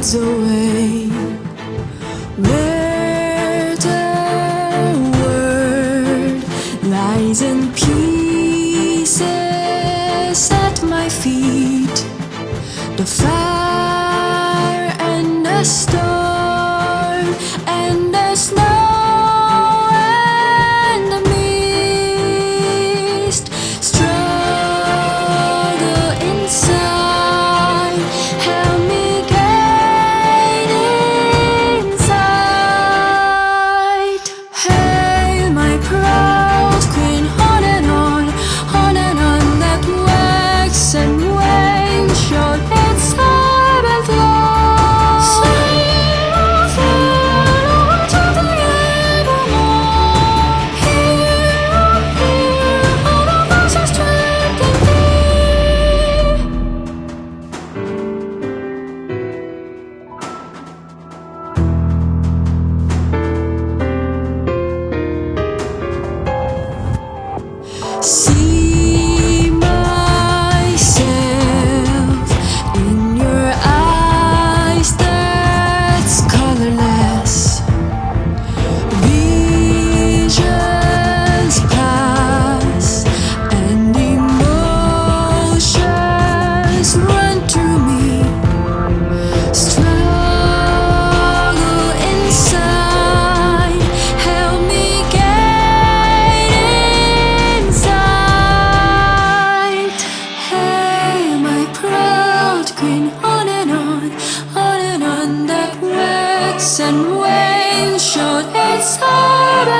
fades away. Where the world lies in pieces at my feet. The fire and the storm and rain showed its heart.